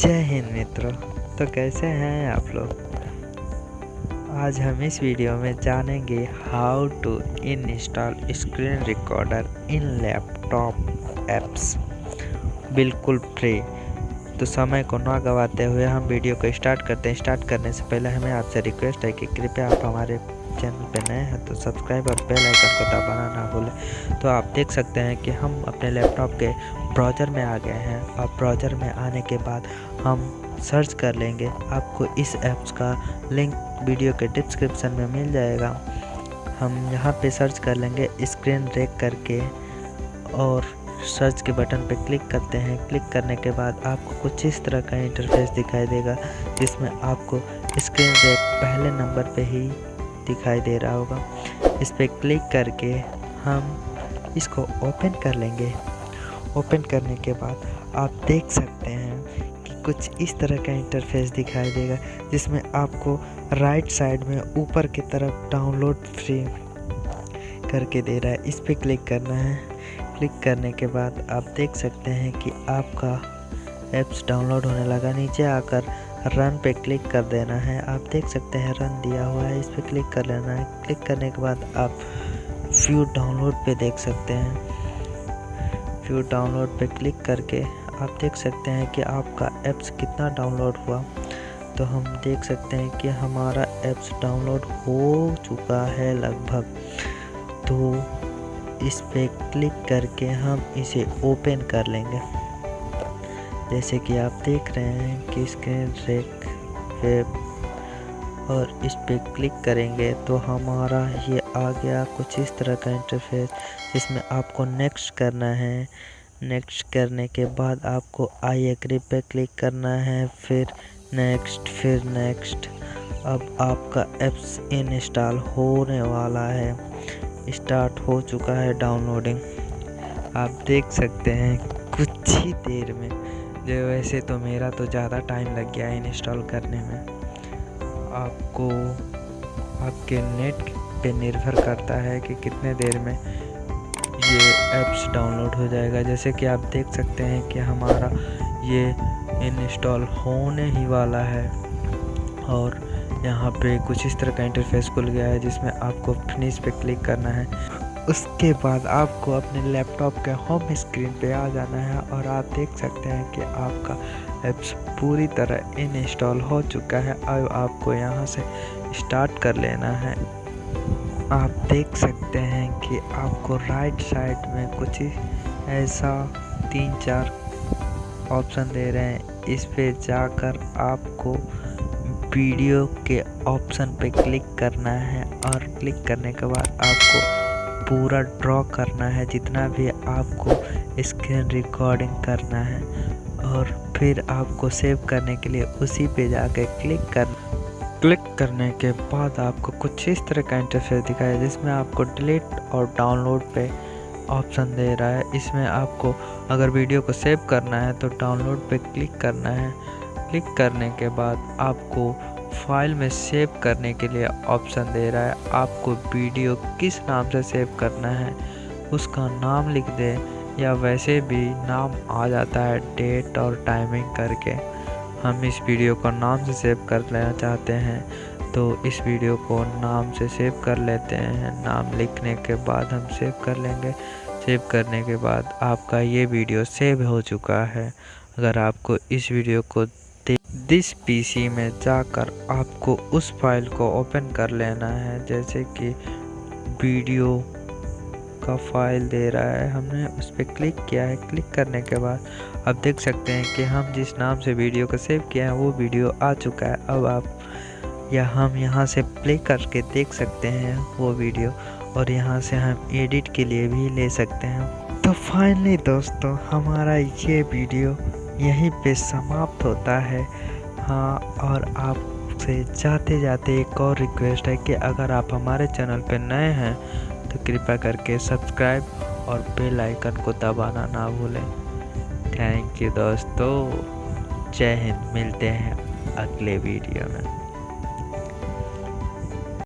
जय हिंद मित्रों। तो कैसे हैं आप लोग? आज हम इस वीडियो में जानेंगे how to install screen recorder in laptop apps बिल्कुल फ्री तो समय को ना गवाते हुए हम वीडियो को स्टार्ट करते हैं। स्टार्ट करने से पहले हमें आपसे रिक्वेस्ट है कि कृपया आप हमारे चैनल पर नए हैं तो सब्सक्राइब और बेल आइकन को दबाना ना भूलें। तो आप देख सकते हैं कि हम अपने लैपटॉप के ब्राउज़र में आ गए हैं। और ब्राउज़र में आने के बाद हम सर्च कर लेंगे। आपको इस ऐप्स का लिंक वीडियो के डिस्क्रिप्शन में मिल जाएगा। हम यहाँ पे सर्च कर लेंगे स्क्रीन रेक करके और सर्च के बटन पे क्लिक करते हैं। क्लिक करने के बाद आपको कुछ इस तरह का इंटरफेस दिखाई देगा, जिसमें आपको स्क्रीन रेक पहले नंबर पे ही दिखाई दे रहा होगा। इस पर क्लिक करके हम इसको ओपन कर लेंगे। ओपन करने के बाद आप देख सकते हैं कुछ इस तरह का इंटरफेस दिखाई देगा, जिसमें आपको राइट साइड में ऊपर की तरफ़ डाउनलोड फ्री करके दे रहा है। इस पर क्लिक करना है। क्लिक करने के बाद आप देख सकते हैं कि आपका ऐप्स डाउनलोड होने लगा। नीचे आकर रन पे क्लिक कर देना है। आप देख सकते हैं रन दिया हुआ है। इस पर क्लिक कर लेना है। क्लिक करने के बाद आप व्यू डाउनलोड पे देख सकते हैं। व्यू डाउनलोड पे क्लिक करके आप देख सकते हैं कि आपका ऐप्स कितना डाउनलोड हुआ। तो हम देख सकते हैं कि हमारा ऐप्स डाउनलोड हो चुका है लगभग। तो इस पर क्लिक करके हम इसे ओपन कर लेंगे। जैसे कि आप देख रहे हैं कि स्क्रीन रेक वेब और इस पर क्लिक करेंगे तो हमारा ये आ गया कुछ इस तरह का इंटरफेस जिसमें आपको नेक्स्ट करना है। नेक्स्ट करने के बाद आपको आई एग्री पे क्लिक करना है, फिर नेक्स्ट फिर नेक्स्ट अब आपका एप्स इंस्टॉल होने वाला है। स्टार्ट हो चुका है डाउनलोडिंग आप देख सकते हैं कुछ ही देर में। जो वैसे तो मेरा तो ज़्यादा टाइम लग गया है इंस्टॉल करने में। आपको, आपके नेट पे निर्भर करता है कि कितने देर में ये ऐप्स डाउनलोड हो जाएगा। जैसे कि आप देख सकते हैं कि हमारा ये इंस्टॉल होने ही वाला है। और यहाँ पे कुछ इस तरह का इंटरफेस खुल गया है जिसमें आपको फिनिश पे क्लिक करना है। उसके बाद आपको अपने लैपटॉप के होम स्क्रीन पे आ जाना है और आप देख सकते हैं कि आपका ऐप्स पूरी तरह इंस्टॉल हो चुका है। अब आपको यहाँ से स्टार्ट कर लेना है। आप देख सकते हैं कि आपको राइट साइड में कुछ ऐसा तीन चार ऑप्शन दे रहे हैं। इस पे जाकर आपको वीडियो के ऑप्शन पे क्लिक करना है और क्लिक करने के बाद आपको पूरा ड्रॉ करना है, जितना भी आपको स्क्रीन रिकॉर्डिंग करना है। और फिर आपको सेव करने के लिए उसी पे जाकर क्लिक कर क्लिक करने के बाद आपको कुछ इस तरह का इंटरफेस दिखाया, जिसमें आपको डिलीट और डाउनलोड पे ऑप्शन दे रहा है। इसमें आपको अगर वीडियो को सेव करना है तो डाउनलोड पे क्लिक करना है। क्लिक करने के बाद आपको फ़ाइल में सेव करने के लिए ऑप्शन दे रहा है। आपको वीडियो किस नाम से सेव करना है, उसका नाम लिख दे, या वैसे भी नाम आ जाता है डेट और टाइमिंग करके। हम इस वीडियो को नाम से सेव कर लेना चाहते हैं तो इस वीडियो को नाम से सेव कर लेते हैं। नाम लिखने के बाद हम सेव कर लेंगे। सेव करने के बाद आपका ये वीडियो सेव हो चुका है। अगर आपको इस वीडियो को दिस पीसी में जाकर आपको उस फ़ाइल को ओपन कर लेना है, जैसे कि वीडियो का फ़ाइल दे रहा है। हमने उस पर क्लिक किया है। क्लिक करने के बाद आप देख सकते हैं कि हम जिस नाम से वीडियो को सेव किया है, वो वीडियो आ चुका है। अब आप या हम यहाँ से प्ले करके देख सकते हैं वो वीडियो और यहाँ से हम एडिट के लिए भी ले सकते हैं। तो फाइनली दोस्तों, हमारा ये वीडियो यहीं पे समाप्त होता है। हाँ और आपसे जाते जाते एक और रिक्वेस्ट है कि अगर आप हमारे चैनल पे नए हैं तो कृपया करके सब्सक्राइब और बेल आइकन को दबाना ना भूलें। थैंक यू दोस्तों। जय हिंद, मिलते हैं अगले वीडियो में।